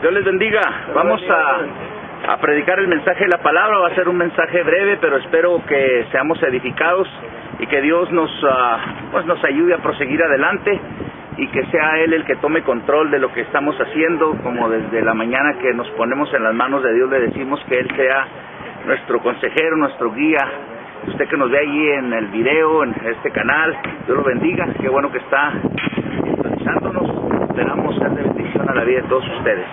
Dios les bendiga. Vamos a, predicar el mensaje de la palabra. Va a ser un mensaje breve, pero espero que seamos edificados y que Dios nos, ah, pues nos ayude a proseguir adelante y que sea Él el que tome control de lo que estamos haciendo, como desde la mañana que nos ponemos en las manos de Dios le decimos que Él sea nuestro consejero, nuestro guía. Usted que nos ve ahí en el video, en este canal, Dios lo bendiga. Qué bueno que está sintonizándonos. Esperamos ser de bendición a la vida de todos ustedes.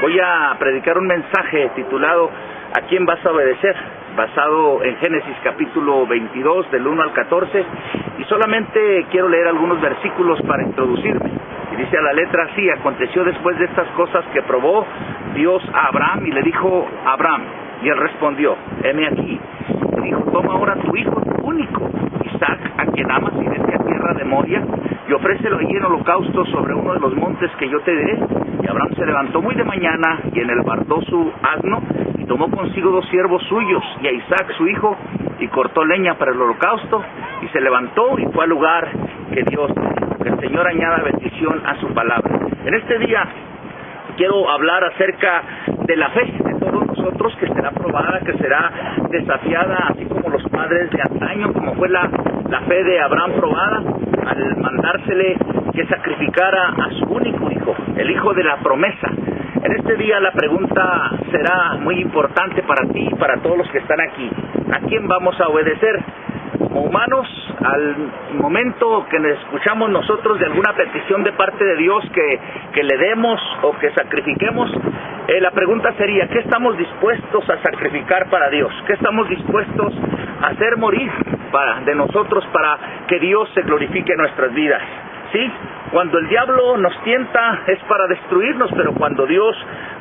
Voy a predicar un mensaje titulado ¿A quién vas a obedecer? basado en Génesis capítulo 22 del 1 al 14 y solamente quiero leer algunos versículos para introducirme. Y dice a la letra así, aconteció después de estas cosas que probó Dios a Abraham y le dijo, Abraham, y él respondió, heme aquí. dijo, toma ahora tu hijo, único, Isaac, a quien amas, y vete a tierra de Moria, y ofrécelo allí en holocausto sobre uno de los montes que yo te diré. Y Abraham se levantó muy de mañana y en el bardó su asno y tomó consigo dos siervos suyos y a Isaac su hijo y cortó leña para el holocausto y se levantó y fue al lugar que Dios Que el Señor añada bendición a su palabra. En este día quiero hablar acerca de la fe de todos nosotros que será probada, que será desafiada, así como los padres de antaño, como fue la, la fe de Abraham probada al mandársele que sacrificara a su único hijo, el hijo de la promesa. En este día la pregunta será muy importante para ti y para todos los que están aquí. ¿A quién vamos a obedecer? Como humanos, al momento que escuchamos nosotros de alguna petición de parte de Dios que, que le demos o que sacrifiquemos, eh, la pregunta sería, ¿qué estamos dispuestos a sacrificar para Dios? ¿Qué estamos dispuestos a hacer morir de nosotros para que Dios se glorifique en nuestras vidas? ¿Sí? Cuando el diablo nos tienta es para destruirnos, pero cuando Dios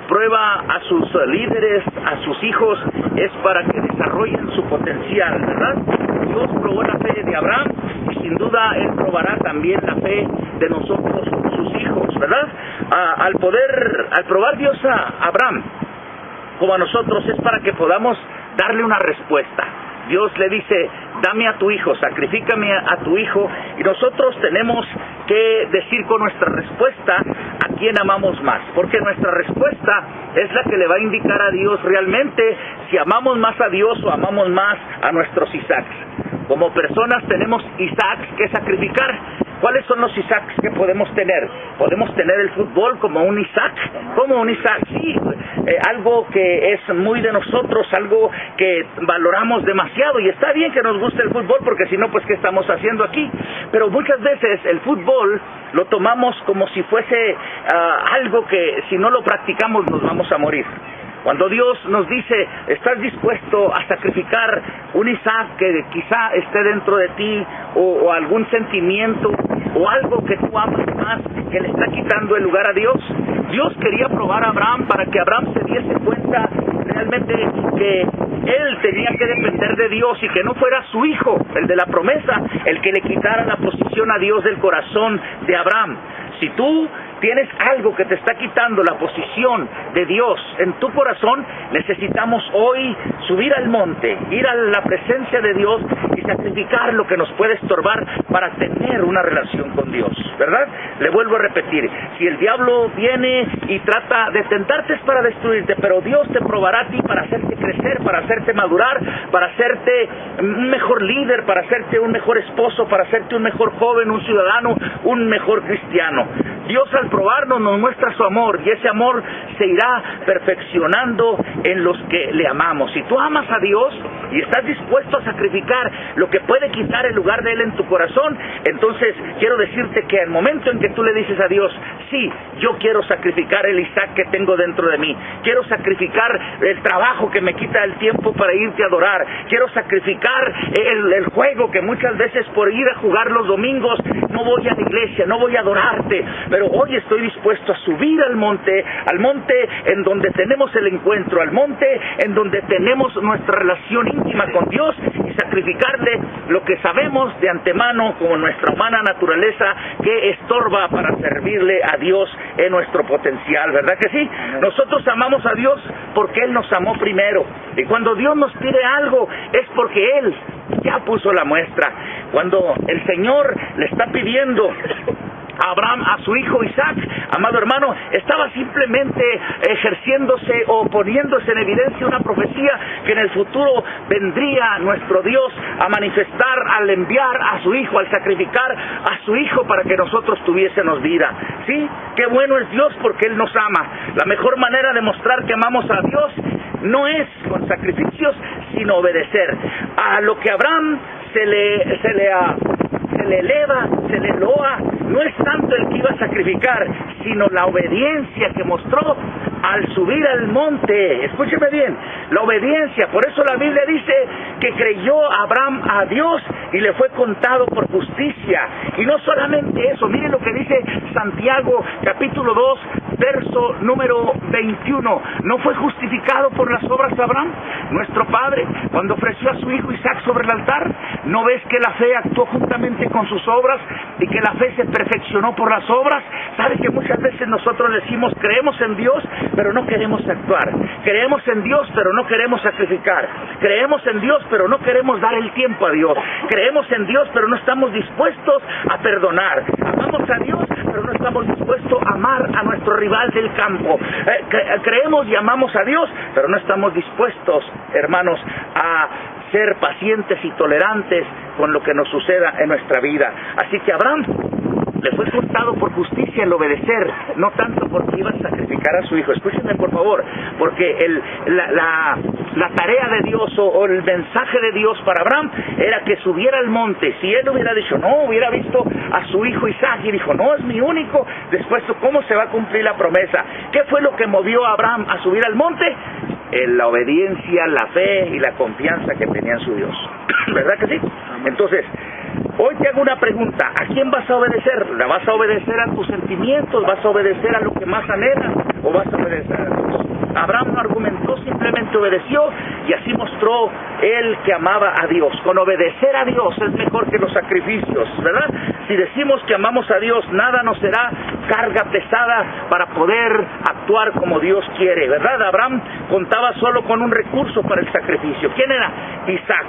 prueba a sus líderes, a sus hijos, es para que desarrollen su potencial, ¿verdad? Dios probó la fe de Abraham y sin duda Él probará también la fe de nosotros, sus hijos, ¿verdad? al poder, al probar Dios a Abraham, como a nosotros, es para que podamos darle una respuesta. Dios le dice, dame a tu hijo, sacrifícame a tu hijo, y nosotros tenemos que decir con nuestra respuesta a quién amamos más, porque nuestra respuesta es la que le va a indicar a Dios realmente si amamos más a Dios o amamos más a nuestros Isaacs. Como personas tenemos Isaacs que sacrificar, ¿Cuáles son los Isaacs que podemos tener? Podemos tener el fútbol como un Isaac, como un Isaac, sí, eh, algo que es muy de nosotros, algo que valoramos demasiado y está bien que nos guste el fútbol porque si no, pues ¿qué estamos haciendo aquí? Pero muchas veces el fútbol lo tomamos como si fuese ah, algo que si no lo practicamos nos vamos a morir. Cuando Dios nos dice, estás dispuesto a sacrificar un Isaac que quizá esté dentro de ti o, algún sentimiento o algo que tú amas más que le está quitando el lugar a Dios. Dios quería probar a Abraham para que Abraham se diese cuenta realmente que él tenía que depender de Dios y que no fuera su hijo, el de la promesa, el que le quitara la posición a Dios del corazón de Abraham. Si tú tienes algo que te está quitando la posición de Dios en tu corazón, necesitamos hoy subir al monte, ir a la presencia de Dios sacrificar lo que nos puede estorbar para tener una relación con Dios, ¿verdad? Le vuelvo a repetir, si el diablo viene y trata de tentarte es para destruirte, pero Dios te probará a ti para hacerte crecer, para hacerte madurar, para hacerte un mejor líder, para hacerte un mejor esposo, para hacerte un mejor joven, un ciudadano, un mejor cristiano. Dios al probarnos nos muestra su amor y ese amor se irá perfeccionando en los que le amamos. Si tú amas a Dios y estás dispuesto a sacrificar lo que puede quitar el lugar de Él en tu corazón, entonces quiero decirte que al momento en que tú le dices a Dios, sí, yo quiero sacrificar el Isaac que tengo dentro de mí, quiero sacrificar el trabajo que me quita el tiempo para irte a adorar, quiero sacrificar el, el juego que muchas veces por ir a jugar los domingos no voy a la iglesia, no voy a adorarte, pero hoy estoy dispuesto a subir al monte, al monte en donde tenemos el encuentro, al monte en donde tenemos nuestra relación íntima con Dios y sacrificarle lo que sabemos de antemano como nuestra humana naturaleza que estorba para servirle a Dios en nuestro potencial, ¿verdad que sí? Nosotros amamos a Dios porque Él nos amó primero y cuando Dios nos pide algo es porque Él ya puso la muestra. Cuando el Señor le está pidiendo Abraham a su hijo Isaac, amado hermano, estaba simplemente ejerciéndose o poniéndose en evidencia una profecía que en el futuro vendría nuestro Dios a manifestar al enviar a su hijo, al sacrificar a su hijo para que nosotros tuviésemos vida. ¿Sí? Qué bueno es Dios porque Él nos ama. La mejor manera de mostrar que amamos a Dios no es con sacrificios, sino obedecer. A lo que Abraham se le, se le, se le eleva, se le loa, no es tanto el que iba a sacrificar, sino la obediencia que mostró al subir al monte. Escúcheme bien, la obediencia. Por eso la Biblia dice que creyó Abraham a Dios y le fue contado por justicia. Y no solamente eso, miren lo que dice Santiago capítulo 2, verso número 21. ¿No fue justificado por las obras de Abraham, nuestro padre, cuando ofreció a su hijo Isaac sobre el altar? ¿No ves que la fe actuó juntamente con sus obras y que la fe se perfeccionó por las obras? ¿Sabe que muchas veces nosotros decimos creemos en Dios, pero no queremos actuar? Creemos en Dios, pero no queremos sacrificar. Creemos en Dios, pero no queremos dar el tiempo a Dios. Creemos en Dios, pero no estamos dispuestos a perdonar. Amamos a Dios, estamos dispuestos a amar a nuestro rival del campo. Eh, creemos y amamos a Dios, pero no estamos dispuestos, hermanos, a ser pacientes y tolerantes con lo que nos suceda en nuestra vida. Así que Abraham le fue contado por justicia el obedecer, no tanto porque iba a sacrificar a su hijo. Escúchenme por favor, porque el, la, la, tarea de Dios o, el mensaje de Dios para Abraham era que subiera al monte. Si él hubiera dicho, no, hubiera visto a su hijo Isaac y dijo, no, es mi único, después, ¿cómo se va a cumplir la promesa? ¿Qué fue lo que movió a Abraham a subir al monte? la obediencia, la fe y la confianza que tenía en su Dios. ¿Verdad que sí? Entonces, hoy te hago una pregunta. ¿A quién vas a obedecer? ¿La vas a obedecer a tus sentimientos? ¿Vas a obedecer a lo que más anhelas? ¿O vas a obedecer a Dios? Abraham no argumentó, simplemente obedeció y así mostró él que amaba a Dios. Con obedecer a Dios es mejor que los sacrificios, ¿verdad? Si decimos que amamos a Dios, nada nos será carga pesada para poder actuar como Dios quiere, ¿verdad? Abraham contaba solo con un recurso para el sacrificio. ¿Quién era? Isaac,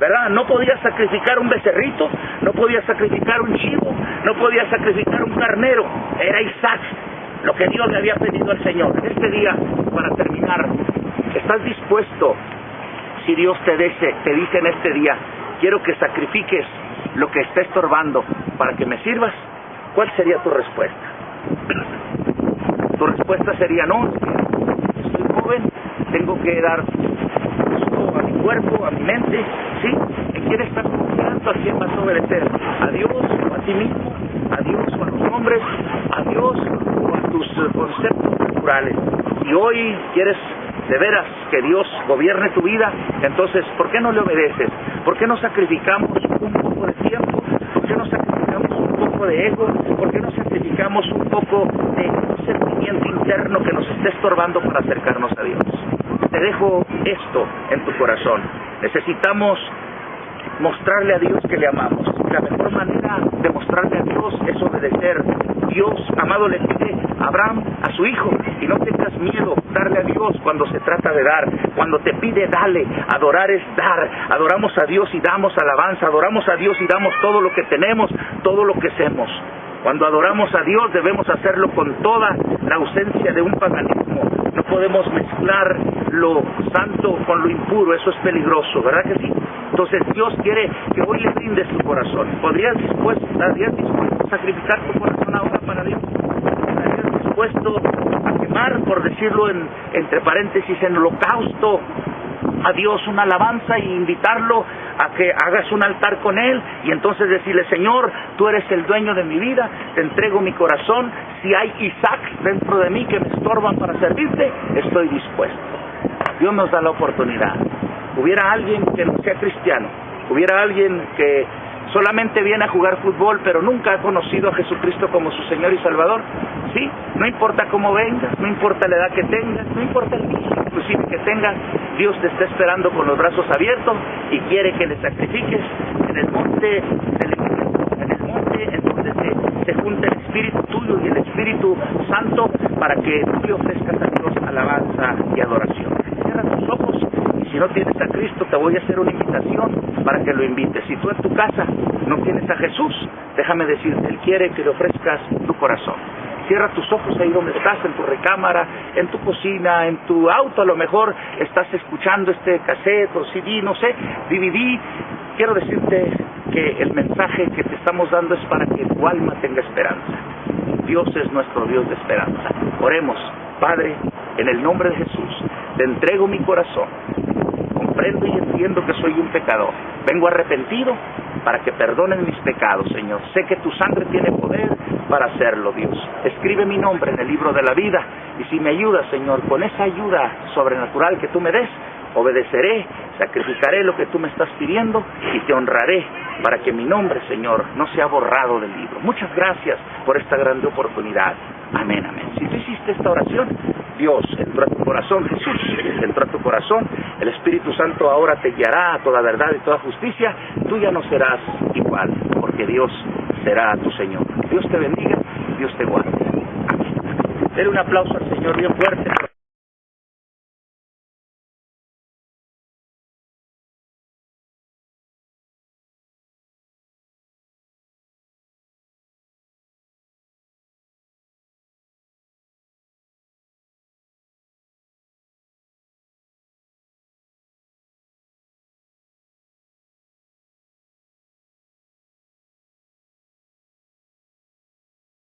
¿verdad? No podía sacrificar un becerrito, no podía sacrificar un chivo, no podía sacrificar un carnero, era Isaac lo que Dios le había pedido al Señor. Este día, para terminar, ¿estás dispuesto, si Dios te dice, te dice en este día, quiero que sacrifiques lo que está estorbando para que me sirvas? ¿Cuál sería tu respuesta? Tu respuesta sería, no, soy joven, tengo que dar a mi cuerpo, a mi mente, ¿sí? ¿En quién estás confiando? ¿A quién vas a obedecer? ¿A Dios o a ti mismo? ¿A Dios o a los hombres? ¿A Dios tus eh, naturales y hoy quieres de veras que Dios gobierne tu vida, entonces, ¿por qué no le obedeces? ¿Por qué no sacrificamos un poco de tiempo? ¿Por qué no sacrificamos un poco de ego? ¿Por qué no sacrificamos un poco de sentimiento interno que nos esté estorbando para acercarnos a Dios? Te dejo esto en tu corazón. Necesitamos mostrarle a Dios que le amamos. La mejor manera de mostrarle a Dios es obedecer. Dios, amado, le pide a Abraham a su hijo y no tengas miedo darle a Dios cuando se trata de dar. Cuando te pide, dale. Adorar es dar. Adoramos a Dios y damos alabanza. Adoramos a Dios y damos todo lo que tenemos, todo lo que hacemos. Cuando adoramos a Dios debemos hacerlo con toda la ausencia de un paganismo. No podemos mezclar lo santo con lo impuro, eso es peligroso, ¿verdad que sí? Entonces Dios quiere que hoy le brindes tu corazón. ¿Podrías dispuesto, ¿Estarías dispuesto a sacrificar tu corazón ahora para Dios? ¿Estarías dispuesto a quemar, por decirlo en, entre paréntesis, en holocausto a Dios una alabanza y invitarlo a que hagas un altar con Él y entonces decirle, Señor, tú eres el dueño de mi vida, te entrego mi corazón, si hay Isaac dentro de mí que me estorban para servirte, estoy dispuesto. Dios nos da la oportunidad. Hubiera alguien que no sea cristiano, hubiera alguien que solamente viene a jugar fútbol, pero nunca ha conocido a Jesucristo como su Señor y Salvador, ¿sí? No importa cómo vengas, no importa la edad que tengas, no importa el inclusive que tengas, Dios te está esperando con los brazos abiertos y quiere que le sacrifiques en el monte en el monte en donde se, junta el Espíritu tuyo y el Espíritu Santo para que tú le ofrezcas a Dios alabanza y adoración. cierra tus ojos si no tienes a Cristo te voy a hacer una invitación para que lo invites. Si tú en tu casa no tienes a Jesús, déjame decirte, Él quiere que le ofrezcas tu corazón. Cierra tus ojos ahí donde estás, en tu recámara, en tu cocina, en tu auto, a lo mejor estás escuchando este cassette o CD, no sé, DVD. Quiero decirte que el mensaje que te estamos dando es para que tu alma tenga esperanza. Dios es nuestro Dios de esperanza. Oremos, Padre, en el nombre de Jesús, te entrego mi corazón. Comprendo y entiendo que soy un pecador. Vengo arrepentido para que perdonen mis pecados, Señor. Sé que tu sangre tiene poder para hacerlo, Dios. Escribe mi nombre en el libro de la vida y si me ayudas, Señor, con esa ayuda sobrenatural que tú me des, obedeceré, sacrificaré lo que tú me estás pidiendo y te honraré para que mi nombre, Señor, no sea borrado del libro. Muchas gracias por esta grande oportunidad. Amén, amén. Si tú hiciste esta oración, Dios entró a tu corazón, Jesús entró a tu corazón, el Espíritu Santo ahora te guiará a toda verdad y toda justicia, tú ya no serás igual, porque Dios será tu Señor. Dios te bendiga, Dios te guarde. Dele un aplauso al Señor bien fuerte.